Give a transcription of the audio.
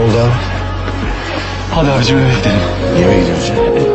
Oldu abi. Hadi abicim eve gidelim. Eve gidiyoruz. Evet.